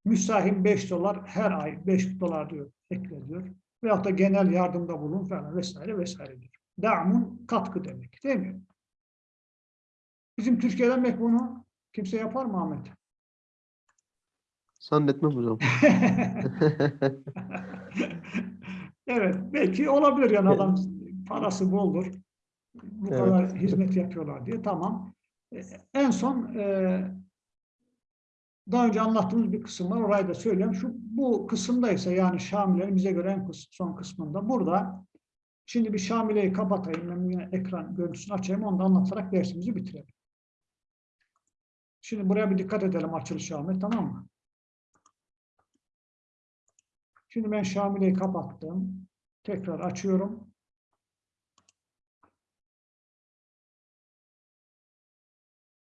Müsahim 5 dolar her ay 5 dolar diyor ekle diyor. Veyahut da genel yardımda bulun falan vesaire vesaire diyor. Da'mun katkı demek değil mi? Bizim Türkiye'den belki bunu kimse yapar mı Ahmet? Zannetmem hocam. evet, belki olabilir yani adam parası boldur. Bu Evet. kadar hizmet yapıyorlar diye. Tamam. E, En son e, daha önce anlattığımız bir kısım var. Orayı da söyleyeyim. Şu, bu kısımda ise yani Şamile'nin bize göre en son kısmında burada şimdi bir Şamile'yi kapatayım. Ben ekran görüntüsünü açayım. Onu da anlatarak dersimizi bitirelim. Şimdi buraya bir dikkat edelim açılış Ahmet tamam mı? Şimdi ben Şamile'yi kapattım. Tekrar açıyorum.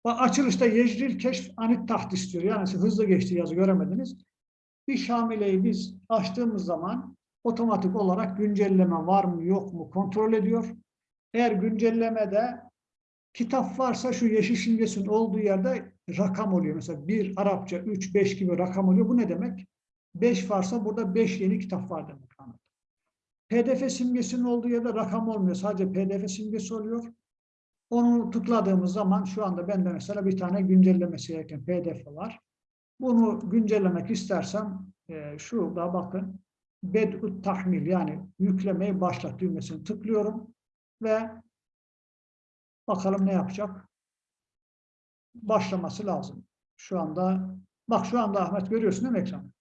Bak açılışta yecril keşf anit tahdis diyor. Yani hızlı geçti yazı göremediniz. Bir Şamile'yi biz açtığımız zaman otomatik olarak güncelleme var mı yok mu kontrol ediyor. eğer güncellemede kitap varsa şu yeşil simgesinin olduğu yerde rakam oluyor. Mesela bir Arapça, üç, beş gibi rakam oluyor. Bu ne demek? Beş varsa burada beş yeni kitap var demek. PDF simgesinin olduğu yerde rakam olmuyor. Sadece PDF simgesi oluyor. Onu tıkladığımız zaman şu anda bende mesela bir tane güncellemesi gereken PDF var. Bunu güncellemek istersem e, şurada bakın bed'ut tahmil yani yüklemeyi başlat düğmesini tıklıyorum ve bakalım ne yapacak. Başlaması lazım. Şu anda bak şu anda Ahmet görüyorsun değil mi ekranı?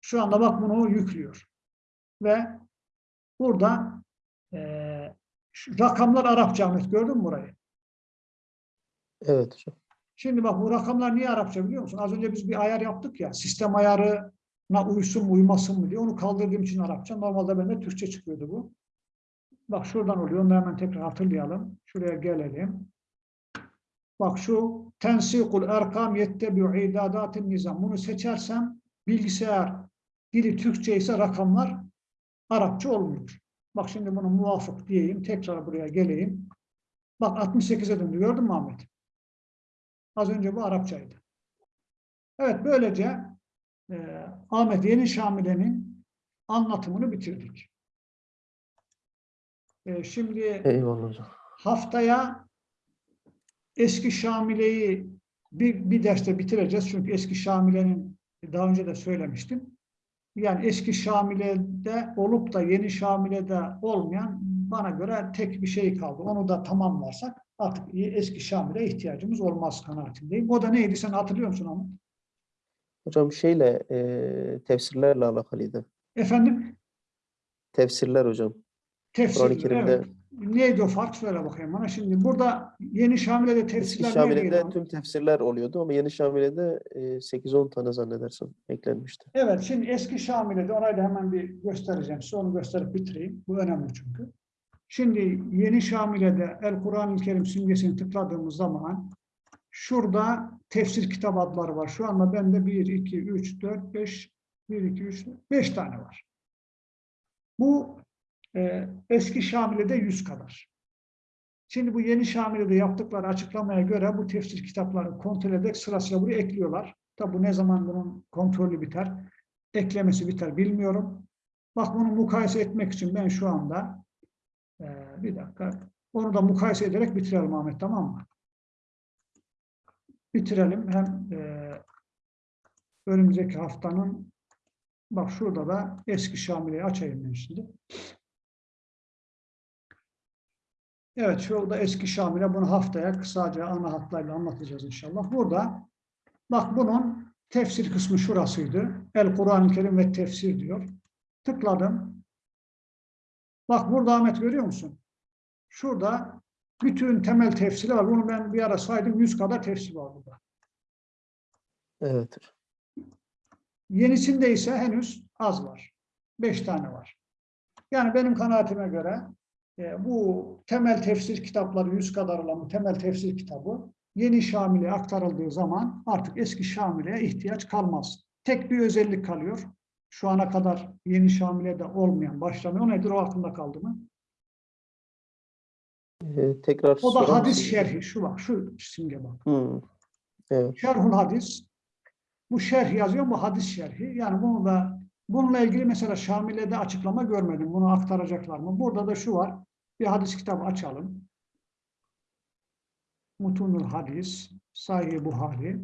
Şu anda bak bunu yüklüyor. Ve burada şu rakamlar Arapça Ahmet gördün mü burayı? Evet hocam. Şimdi bak bu rakamlar niye Arapça biliyor musun? Az önce biz bir ayar yaptık ya. Sistem ayarına uysun mu uymasın mı diye. Onu kaldırdığım için Arapça. Normalde bende Türkçe çıkıyordu bu. Bak şuradan oluyor. Onu hemen tekrar hatırlayalım. Şuraya gelelim. Bak şu tensikul erkam yettebi'u idadatin nizam. Bunu seçersem bilgisayar dili Türkçe ise rakamlar Arapça olmuyor. Bak şimdi bunu muvafık diyeyim. Tekrar buraya geleyim. Bak 68'e döndü. Gördün mü Ahmet? Az önce bu Arapçaydı. Evet böylece e, Ahmet Yeni Şamile'nin anlatımını bitirdik. E, şimdi Eyvallah haftaya eski Şamile'yi bir, bir derste bitireceğiz. Çünkü eski Şamile'nin daha önce de söylemiştim. Yani eski Şamile'de olup da yeni Şamile'de olmayan bana göre tek bir şey kaldı. Onu da tamamlarsak artık eski Şamil'e ihtiyacımız olmaz kanaatindeyim. O da neydi sen hatırlıyor musun ama? Hocam şeyle e, tefsirlerle alakalıydı. Efendim? Tefsirler hocam. Tefsir. Kur'an-ı Kerim'de evet. Neydi o fark? Söyle bakayım bana. Şimdi burada yeni Şamile'de eski tefsirler neydi? Şamile'de tüm tefsirler oluyordu ama yeni Şamile'de e, 8-10 tane zannedersem eklenmişti. Evet, şimdi eski Şamile'de orayı da hemen bir göstereceğim. Size onu gösterip bitireyim. Bu önemli çünkü. Şimdi yeni Şamile'de El Kur'an-ı Kerim simgesini tıkladığımız zaman şurada tefsir kitap adları var. Şu anda bende 1, 2, 3, 4, 5, 1, 2, 3, 5 tane var. Bu e, eski Şamile'de 100 kadar. Şimdi bu yeni Şamile'de yaptıkları açıklamaya göre bu tefsir kitapları kontrol ederek sırasıyla buraya ekliyorlar. Tabi bu ne zaman bunun kontrolü biter, eklemesi biter bilmiyorum. Bak bunu mukayese etmek için ben şu anda e, bir dakika onu da mukayese ederek bitirelim Ahmet tamam mı? Bitirelim hem e, önümüzdeki haftanın bak şurada da eski Şamile'yi açayım ben şimdi. Evet, şurada eski Şamil'e bunu haftaya kısaca ana hatlarıyla anlatacağız inşallah. Burada bak bunun tefsir kısmı şurasıydı. El Kur'an-ı Kerim ve tefsir diyor. Tıkladım. Bak burada Ahmet görüyor musun? Şurada bütün temel tefsiri var. Bunu ben bir ara saydım. 100 kadar tefsir var burada. Evet. Yenisinde ise henüz az var. 5 tane var. Yani benim kanaatime göre e, bu temel tefsir kitapları 100 kadar olan bu temel tefsir kitabı yeni Şamile'ye aktarıldığı zaman artık eski Şamile'ye ihtiyaç kalmaz. Tek bir özellik kalıyor. Şu ana kadar yeni Şamile'de olmayan başlamıyor. Nedir? O aklında kaldı mı? E, tekrar O da hadis mısınız? şerhi. Şu bak, şu simge bak. Hı. Evet. Şerhul hadis. Bu şerh yazıyor, bu hadis şerhi. Yani bunu da bununla ilgili mesela Şamile'de açıklama görmedim. Bunu aktaracaklar mı? Burada da şu var. Bir hadis kitabı açalım. Mutunul hadis, Sahih Buhari.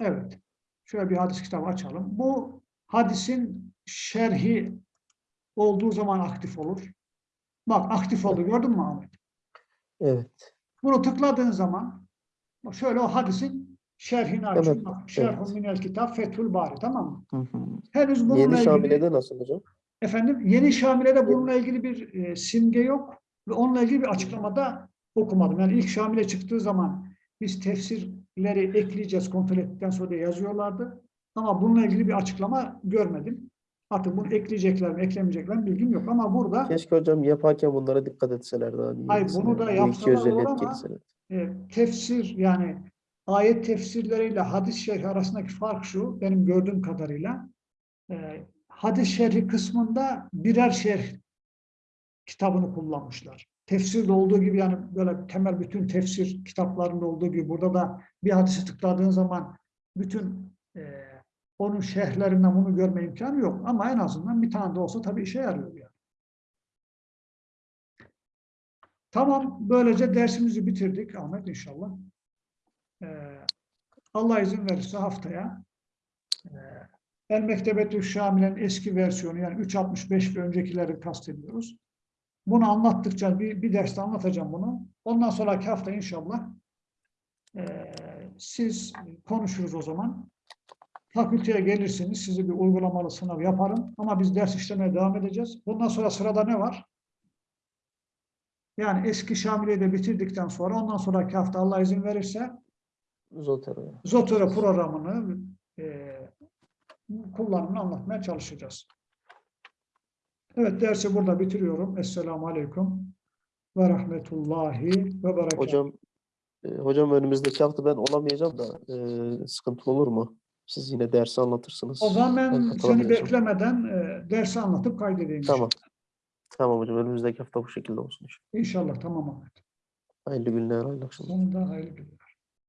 Evet. Şöyle bir hadis kitabı açalım. Bu hadisin şerhi olduğu zaman aktif olur. Bak aktif oldu gördün mü Ahmet? Evet. Bunu tıkladığın zaman şöyle o hadisin şerhini açıyor. Evet, Şerhun evet. minel kitap Fethül Bari tamam mı? Hı hı. Henüz bununla Yeni ilgili Şamile'de nasıl hocam? efendim yeni Şamile'de bununla ilgili bir e, simge yok ve onunla ilgili bir açıklamada okumadım. Yani ilk Şamile çıktığı zaman biz tefsirleri ekleyeceğiz kontrol ettikten sonra yazıyorlardı. Ama bununla ilgili bir açıklama görmedim. Artık bunu ekleyecekler mi, eklemeyecekler mi bilgim yok. Ama burada Keşke hocam yaparken bunlara dikkat etselerdi. Hani Hayır, yenisine. bunu da iki yapsalar olur ama- e, tefsir yani ayet tefsirleriyle hadis şerhi arasındaki fark şu benim gördüğüm kadarıyla e, hadis şerhi kısmında birer şerh kitabını kullanmışlar. Tefsirde olduğu gibi yani böyle temel bütün tefsir kitaplarında olduğu gibi burada da bir hadisi tıkladığın zaman bütün e, onun şerhlerinden bunu görme imkanı yok. Ama en azından bir tane de olsa tabii işe yarıyor yani. Tamam, böylece dersimizi bitirdik Ahmet inşallah. Ee, Allah izin verirse haftaya e, El Mektebetü Şamilen eski versiyonu yani 3.65 ve öncekileri kastediyoruz. Bunu anlattıkça bir, bir derste anlatacağım bunu. Ondan sonraki hafta inşallah e, siz konuşuruz o zaman. Fakülteye gelirsiniz, sizi bir uygulamalı sınav yaparım. Ama biz ders işlemeye devam edeceğiz. Bundan sonra sırada ne var? Yani eski Şamile'yi de bitirdikten sonra ondan sonraki hafta Allah izin verirse Zotero. Zotero programını e, kullanımını anlatmaya çalışacağız. Evet dersi burada bitiriyorum. Esselamu Aleyküm ve Rahmetullahi ve Berekatuhu. Hocam e, hocam önümüzdeki hafta ben olamayacağım da e, sıkıntı olur mu? Siz yine dersi anlatırsınız. O zaman ben seni katılamayacağım. beklemeden e, dersi anlatıp kaydedeyim. Tamam. Tamam hocam önümüzdeki hafta bu şekilde olsun. inşallah. İnşallah tamam Ahmet. Hayırlı günler, hayırlı akşamlar. Sonunda hayırlı günler.